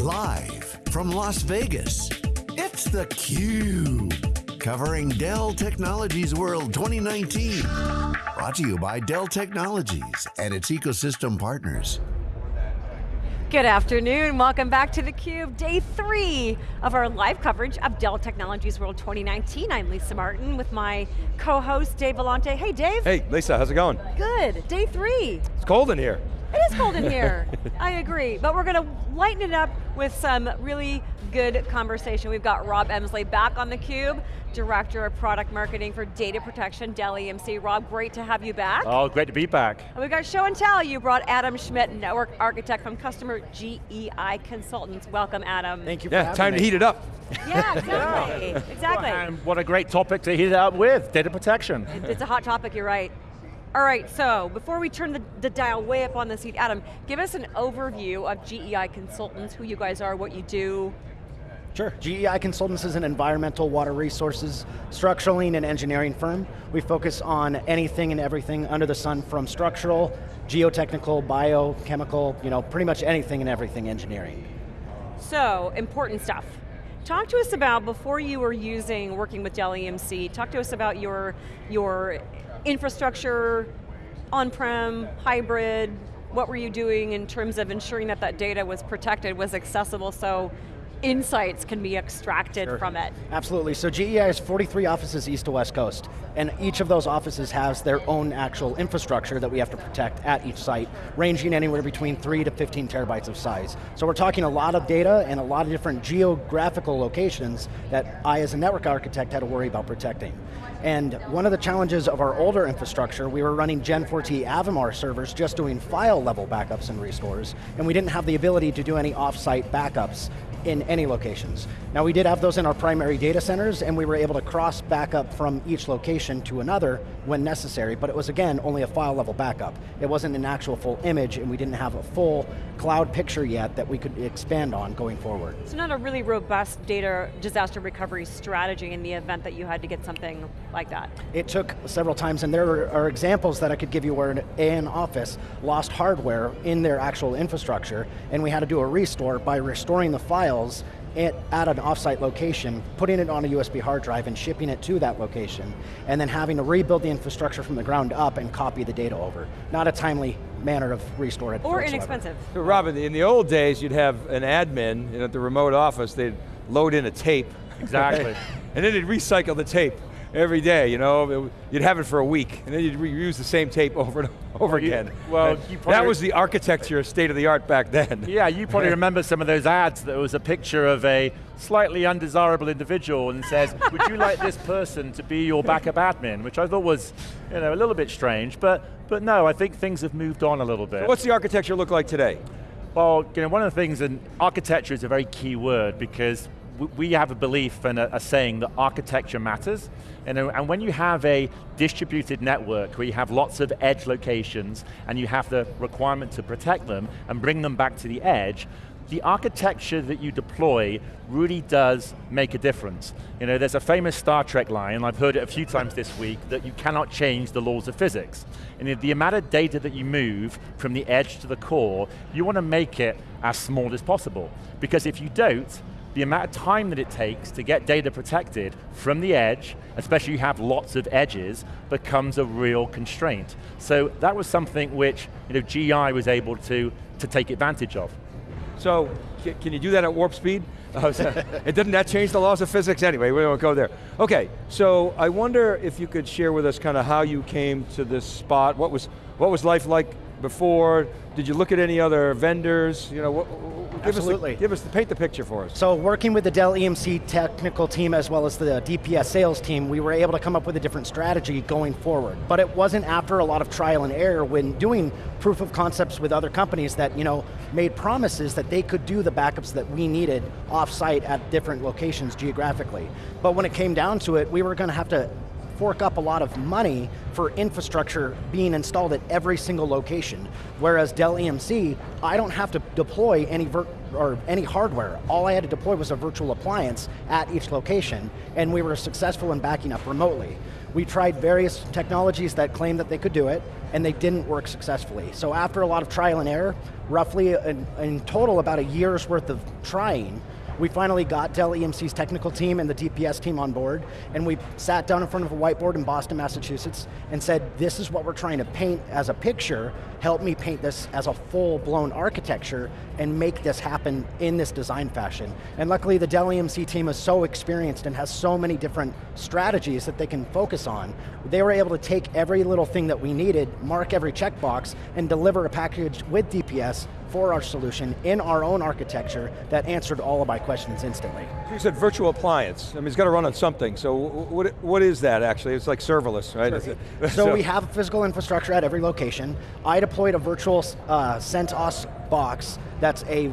Live from Las Vegas, it's theCUBE. Covering Dell Technologies World 2019. Brought to you by Dell Technologies and its ecosystem partners. Good afternoon, welcome back to theCUBE, day three of our live coverage of Dell Technologies World 2019. I'm Lisa Martin with my co-host Dave Vellante. Hey Dave. Hey Lisa, how's it going? Good, day three. It's cold in here. It is cold in here, I agree. But we're going to lighten it up with some really good conversation. We've got Rob Emsley back on theCUBE, Director of Product Marketing for Data Protection, Dell EMC. Rob, great to have you back. Oh, great to be back. And we got show and tell. You brought Adam Schmidt, Network Architect from Customer GEI Consultants. Welcome, Adam. Thank you for Yeah, time me. to heat it up. Yeah, exactly, exactly. And what a great topic to heat it up with, data protection. It's a hot topic, you're right. All right, so before we turn the, the dial way up on the seat, Adam, give us an overview of GEI Consultants, who you guys are, what you do. Sure. GEI Consultants is an environmental water resources structuring and engineering firm. We focus on anything and everything under the sun from structural, geotechnical, biochemical, you know, pretty much anything and everything engineering. So, important stuff. Talk to us about, before you were using, working with Dell EMC, talk to us about your, your infrastructure, on-prem, hybrid, what were you doing in terms of ensuring that that data was protected, was accessible, so insights can be extracted Sure. from it? Absolutely, so GEI has 43 offices east to west coast, and each of those offices has their own actual infrastructure that we have to protect at each site, ranging anywhere between three to 15 terabytes of size. So we're talking a lot of data and a lot of different geographical locations that I as a network architect had to worry about protecting. And one of the challenges of our older infrastructure, we were running Gen 4T Avamar servers just doing file level backups and restores, and we didn't have the ability to do any off-site backups in any locations. Now we did have those in our primary data centers and we were able to cross backup from each location to another when necessary, but it was again, only a file level backup. It wasn't an actual full image and we didn't have a full cloud picture yet that we could expand on going forward. It's not a really robust data disaster recovery strategy in the event that you had to get something like that. It took several times, and there are examples that I could give you where an, an office lost hardware in their actual infrastructure, and we had to do a restore by restoring the files at, at an offsite location, putting it on a USB hard drive and shipping it to that location, and then having to rebuild the infrastructure from the ground up and copy the data over. Not a timely manner of restore it Or whatsoever. inexpensive. So Robin, in the old days, you'd have an admin you know, at the remote office, they'd load in a tape. Exactly. and then they'd recycle the tape every day, you know, It- you'd have it for a week, and then you'd reuse the same tape over and over you- again. well, And you that was the architecture, state of the art back then. Yeah, you probably remember some of those ads that was a picture of a slightly undesirable individual and says, would you like this person to be your backup admin? Which I thought was you know, a little bit strange, but, but no, I think things have moved on a little bit. What's the architecture look like today? Well, you know, one of the things, and architecture is a very key word because we have a belief and a, a saying that architecture matters. And, and when you have a distributed network where you have lots of edge locations and you have the requirement to protect them and bring them back to the edge, the architecture that you deploy really does make a difference. You know, there's a famous Star Trek line, and I've heard it a few times this week, that you cannot change the laws of physics. And the amount of data that you move from the edge to the core, you want to make it as small as possible. Because if you don't, the amount of time that it takes to get data protected from the edge, especially you have lots of edges, becomes a real constraint. So that was something which you know, GI was able to, to take advantage of. So, can you do that at warp speed? Uh, it didn't that change the laws of physics anyway, we won't go there. Okay, so I wonder if you could share with us kind of how you came to this spot, what was, what was life like before? Did you look at any other vendors? You know, what, give Absolutely. Us the, give us, the, paint the picture for us. So working with the Dell EMC technical team as well as the DPS sales team, we were able to come up with a different strategy going forward. But it wasn't after a lot of trial and error when doing proof of concepts with other companies that you know made promises that they could do the backups that we needed off-site at different locations geographically. But when it came down to it, we were going to have to fork up a lot of money for infrastructure being installed at every single location. Whereas Dell EMC, I don't have to deploy any or any hardware. All I had to deploy was a virtual appliance at each location, and we were successful in backing up remotely. We tried various technologies that claimed that they could do it, and they didn't work successfully. So after a lot of trial and error, roughly in, in total about a year's worth of trying, we finally got Dell EMC's technical team and the DPS team on board, and we sat down in front of a whiteboard in Boston, Massachusetts, and said, this is what we're trying to paint as a picture, help me paint this as a full-blown architecture and make this happen in this design fashion. And luckily the Dell EMC team is so experienced and has so many different strategies that they can focus on. They were able to take every little thing that we needed, mark every checkbox, and deliver a package with DPS for our solution in our own architecture that answered all of my questions instantly. You said virtual appliance. I mean, it's got to run on something. So what, what is that actually? It's like serverless, right? Sure. So, so, we have physical infrastructure at every location. I deployed a virtual uh, CentOS box that's a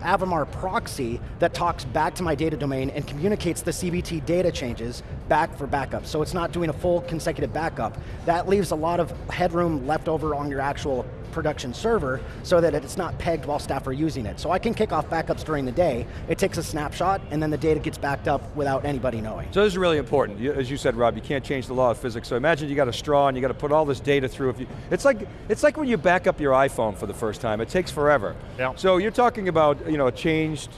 Avamar proxy that talks back to my data domain and communicates the CBT data changes back for backup. So it's not doing a full consecutive backup. That leaves a lot of headroom left over on your actual production server so that it's not pegged while staff are using it. So I can kick off backups during the day, it takes a snapshot, and then the data gets backed up without anybody knowing. So this is really important. As you said, Rob, you can't change the law of physics. So imagine you got a straw and you got to put all this data through. If you, it's, like, it's like when you back up your iPhone for the first time. It takes forever. Yeah. So you're talking about you know, a changed,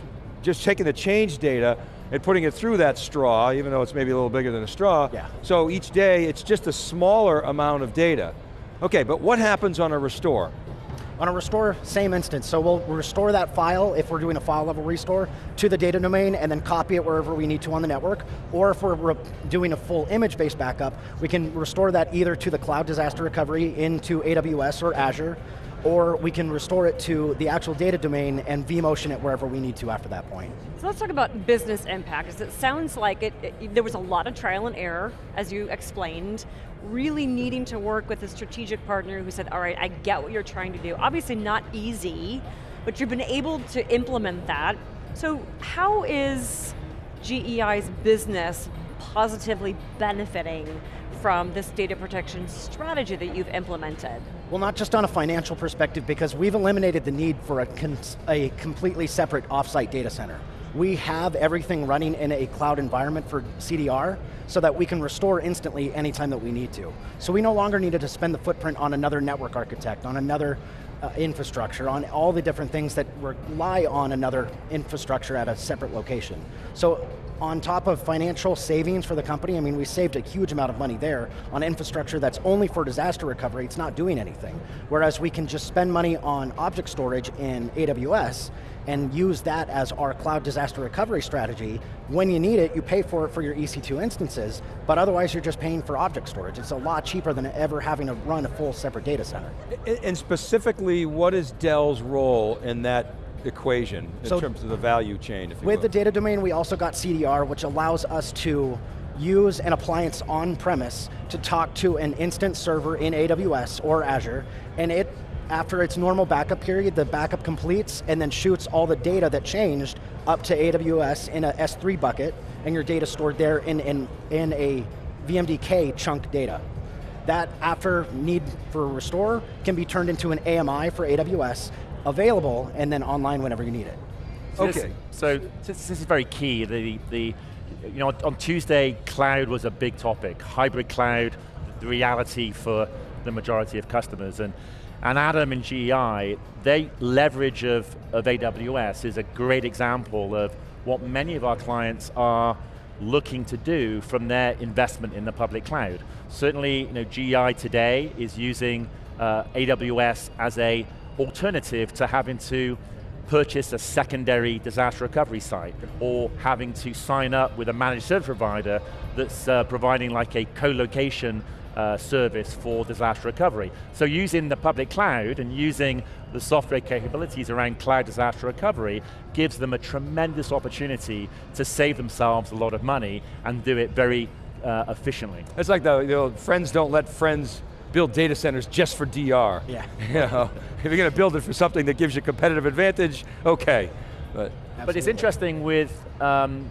just taking the changed data and putting it through that straw, even though it's maybe a little bigger than a straw. Yeah. So each day, it's just a smaller amount of data. Okay, but what happens on a restore? On a restore, same instance. So we'll restore that file, if we're doing a file level restore, to the data domain and then copy it wherever we need to on the network. Or if we're doing a full image-based backup, we can restore that either to the cloud disaster recovery into AWS or Azure, or we can restore it to the actual data domain and vMotion it wherever we need to after that point. So let's talk about business impact, it sounds like it, it, there was a lot of trial and error, as you explained, really needing to work with a strategic partner who said, all right, I get what you're trying to do. Obviously not easy, but you've been able to implement that. So how is GEI's business positively benefiting from this data protection strategy that you've implemented? Well, not just on a financial perspective, because we've eliminated the need for a, a completely separate offsite data center. We have everything running in a cloud environment for CDR, so that we can restore instantly anytime that we need to. So we no longer needed to spend the footprint on another network architect, on another uh, infrastructure, on all the different things that rely on another infrastructure at a separate location. So on top of financial savings for the company, I mean, we saved a huge amount of money there on infrastructure that's only for disaster recovery, it's not doing anything. Whereas we can just spend money on object storage in AWS and use that as our cloud disaster recovery strategy. When you need it, you pay for it for your EC2 instances, but otherwise you're just paying for object storage. It's a lot cheaper than ever having to run a full separate data center. And specifically, what is Dell's role in that equation in so terms of the value chain, With will. the data domain, we also got CDR, which allows us to use an appliance on premise to talk to an instance server in AWS or Azure, and it after its normal backup period, the backup completes and then shoots all the data that changed up to AWS in a S3 bucket, and your data stored there in, in, in a VMDK chunk data. That, after need for restore, can be turned into an AMI for AWS, available, and then online whenever you need it. So okay. This, so this, this is very key. The, the, you know, on Tuesday, cloud was a big topic. Hybrid cloud, the reality for the majority of customers. And and Adam and GEI, their leverage of, of AWS is a great example of what many of our clients are looking to do from their investment in the public cloud. Certainly, you know, GEI today is using uh, AWS as a alternative to having to purchase a secondary disaster recovery site or having to sign up with a managed service provider that's uh, providing like a co-location uh, service for disaster recovery. So using the public cloud and using the software capabilities around cloud disaster recovery gives them a tremendous opportunity to save themselves a lot of money and do it very uh, efficiently. It's like the you know, friends don't let friends build data centers just for DR. Yeah. you know, if you're going to build it for something that gives you competitive advantage, okay. But, but it's interesting with um,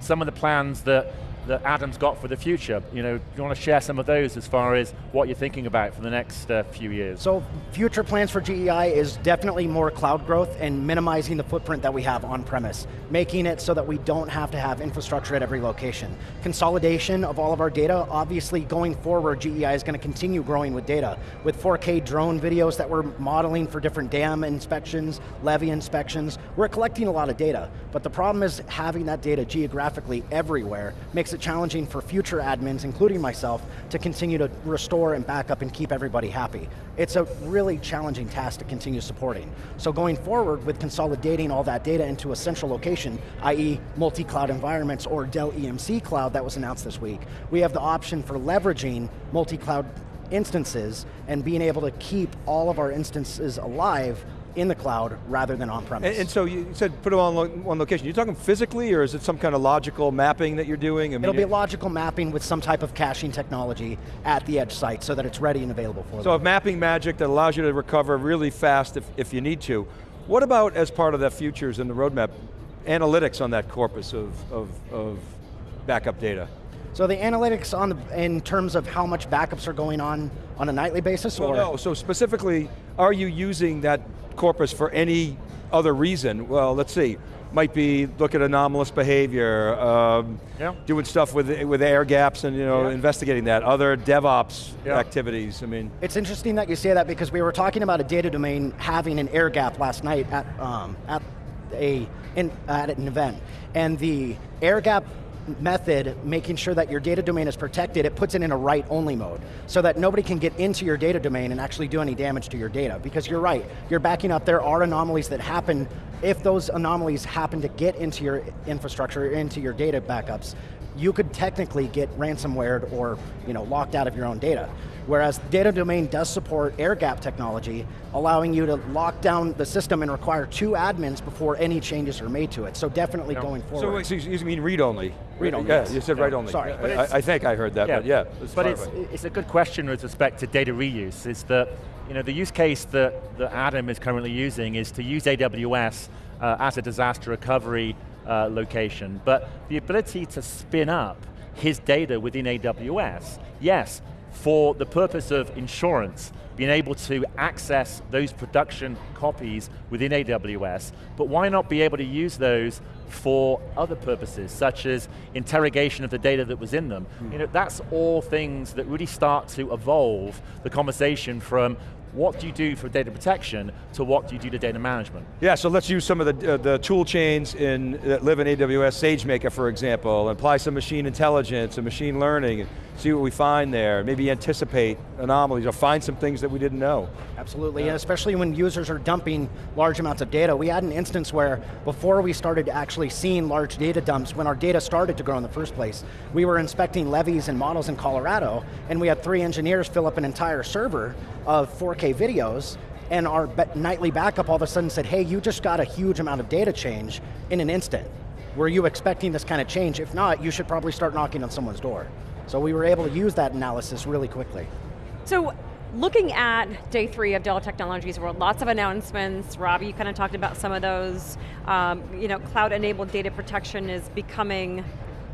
some of the plans that that Adam's got for the future. You know, do you want to share some of those as far as what you're thinking about for the next uh, few years? So future plans for GEI is definitely more cloud growth and minimizing the footprint that we have on premise, making it so that we don't have to have infrastructure at every location. Consolidation of all of our data, obviously going forward, GEI is going to continue growing with data. With 4K drone videos that we're modeling for different dam inspections, levee inspections, we're collecting a lot of data. But the problem is having that data geographically everywhere makes it challenging for future admins, including myself, to continue to restore and back up and keep everybody happy. It's a really challenging task to continue supporting. So going forward with consolidating all that data into a central location, i.e. multi-cloud environments or Dell EMC Cloud that was announced this week, we have the option for leveraging multi-cloud instances and being able to keep all of our instances alive in the cloud rather than on-premise. And, and, so you said put them on lo one location. You're talking physically or is it some kind of logical mapping that you're doing? I mean, It'll be logical mapping with some type of caching technology at the edge site so that it's ready and available for so them. So mapping magic that allows you to recover really fast if, if you need to. What about as part of the futures in the roadmap, analytics on that corpus of, of, of backup data? So the analytics on the, in terms of how much backups are going on on a nightly basis, well, or? no, so specifically, are you using that corpus for any other reason? Well, let's see. Might be look at anomalous behavior, um, yeah. doing stuff with with air gaps and you know yeah. investigating that. Other DevOps yeah. activities. I mean, it's interesting that you say that because we were talking about a data domain having an air gap last night at um, at a in, at an event, and the air gap method, making sure that your data domain is protected, it puts it in a write-only mode, so that nobody can get into your data domain and actually do any damage to your data. Because you're right, you're backing up, there are anomalies that happen, if those anomalies happen to get into your infrastructure, into your data backups, you could technically get ransomware or you know, locked out of your own data. Whereas data domain does support air gap technology, allowing you to lock down the system and require two admins before any changes are made to it. So definitely going forward. So, so you mean read only? Read only, Yeah, yes. you said yeah. write only. Sorry. I, I, think I heard that, yeah. but yeah. But it's, it's a good question with respect to data reuse, is that you know, the use case that, that Adam is currently using is to use AWS uh, as a disaster recovery uh, location, but the ability to spin up his data within AWS, yes, for the purpose of insurance, being able to access those production copies within AWS, but why not be able to use those for other purposes, such as interrogation of the data that was in them. Mm. You know, that's all things that really start to evolve the conversation from what do you do for data protection to what do you do to data management? Yeah, so let's use some of the, uh, the tool chains in, that live in AWS, SageMaker for example, apply some machine intelligence and machine learning, see what we find there, maybe anticipate anomalies or find some things that we didn't know. Absolutely, yeah. especially when users are dumping large amounts of data. We had an instance where before we started actually seeing large data dumps, when our data started to grow in the first place, we were inspecting levees and models in Colorado, and we had three engineers fill up an entire server of 4K videos, and our nightly backup all of a sudden said, hey, you just got a huge amount of data change in an instant. Were you expecting this kind of change? If not, you should probably start knocking on someone's door. So we were able to use that analysis really quickly. So looking at day three of Dell Technologies World, lots of announcements. Robbie, you kind of talked about some of those. Um, you know, cloud-enabled data protection is becoming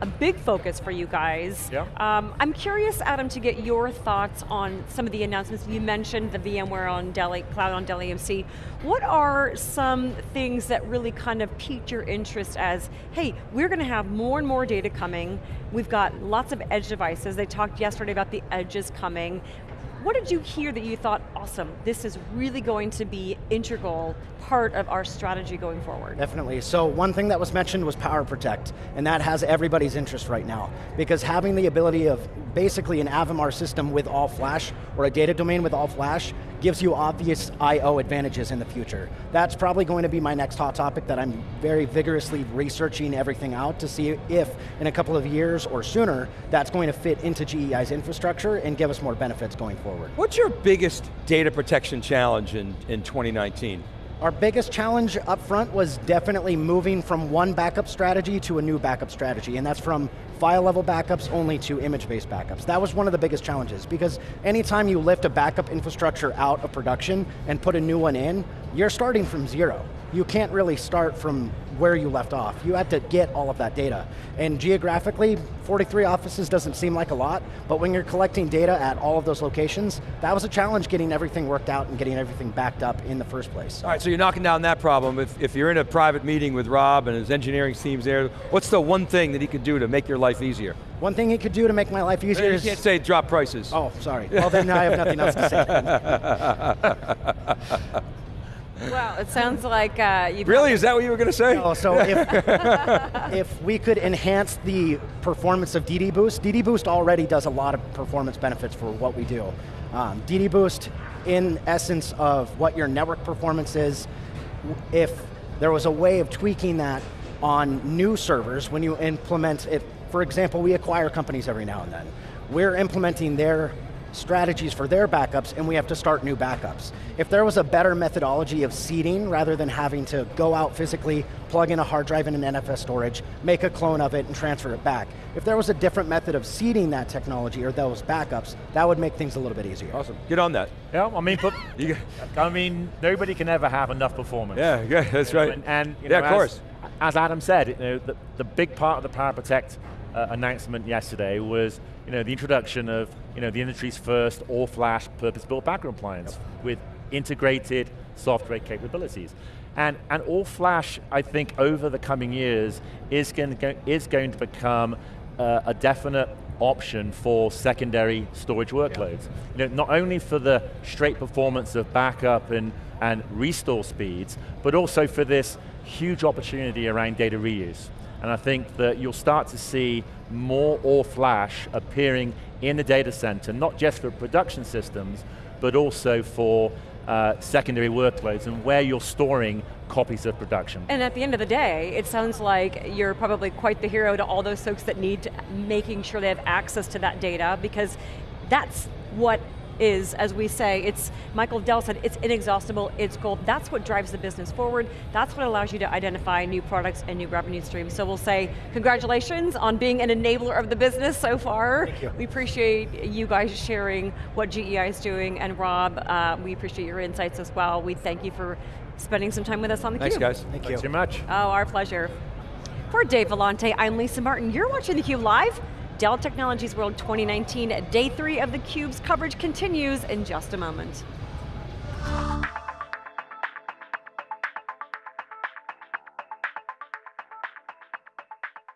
a big focus for you guys. Yeah. Um, I'm curious, Adam, to get your thoughts on some of the announcements. You mentioned the VMware on Dell, Cloud on Dell EMC. What are some things that really kind of piqued your interest as, hey, we're going to have more and more data coming, we've got lots of edge devices, they talked yesterday about the edges coming, what did you hear that you thought, awesome, this is really going to be integral part of our strategy going forward? Definitely, so one thing that was mentioned was Power Protect, and that has everybody's interest right now, because having the ability of basically an Avamar system with all flash, or a data domain with all flash, gives you obvious I.O. advantages in the future. That's probably going to be my next hot topic that I'm very vigorously researching everything out to see if in a couple of years or sooner, that's going to fit into GEI's infrastructure and give us more benefits going forward. What's your biggest data protection challenge in, in 2019? Our biggest challenge up front was definitely moving from one backup strategy to a new backup strategy, and that's from file level backups only to image-based backups. That was one of the biggest challenges, because anytime you lift a backup infrastructure out of production and put a new one in, you're starting from zero. You can't really start from where you left off. You have to get all of that data. And geographically, 43 offices doesn't seem like a lot, but when you're collecting data at all of those locations, that was a challenge getting everything worked out and getting everything backed up in the first place. All right, so you're knocking down that problem. If, if you're in a private meeting with Rob and his engineering team's there, what's the one thing that he could do to make your life easier? One thing he could do to make my life easier You is... can't say drop prices. Oh, sorry. Well then I have nothing else to say. Well, it sounds like uh, you Really, is that what you were going to say? Oh, so if, if we could enhance the performance of DD Boost, DD Boost already does a lot of performance benefits for what we do. Um, DD Boost, in essence of what your network performance is, if there was a way of tweaking that on new servers when you implement it, for example, we acquire companies every now and then. We're implementing their strategies for their backups and we have to start new backups. If there was a better methodology of seeding rather than having to go out physically, plug in a hard drive in an NFS storage, make a clone of it and transfer it back. If there was a different method of seeding that technology or those backups, that would make things a little bit easier. Awesome, get on that. Yeah, I mean, but, You, I mean, nobody can ever have enough performance. yeah, yeah, that's right. And, and, you yeah, know, of course. As, as Adam said, you know, the, the big part of the Power Protect uh, announcement yesterday was you know, the introduction of you know, the industry's first all-flash purpose-built backup appliance yep. with integrated software capabilities. And, and all-flash, I think, over the coming years is going to, is going to become uh, a definite option for secondary storage workloads. Yeah. You know, not only for the straight performance of backup and, and restore speeds, but also for this huge opportunity around data reuse. And I think that you'll start to see more all flash appearing in the data center, not just for production systems, but also for uh, secondary workloads and where you're storing copies of production. And at the end of the day, it sounds like you're probably quite the hero to all those folks that need making sure they have access to that data because that's what is, as we say, it's, Michael Dell said, it's inexhaustible, it's gold. That's what drives the business forward. That's what allows you to identify new products and new revenue streams. So we'll say, congratulations on being an enabler of the business so far. Thank you. We appreciate you guys sharing what GEI is doing, and Rob, uh, we appreciate your insights as well. We thank you for spending some time with us on theCUBE. Thanks guys. Thank Thanks you. very much. Oh, our pleasure. For Dave Vellante, I'm Lisa Martin. You're watching theCUBE Live. Dell Technologies World 2019, day three of theCUBE's coverage continues in just a moment.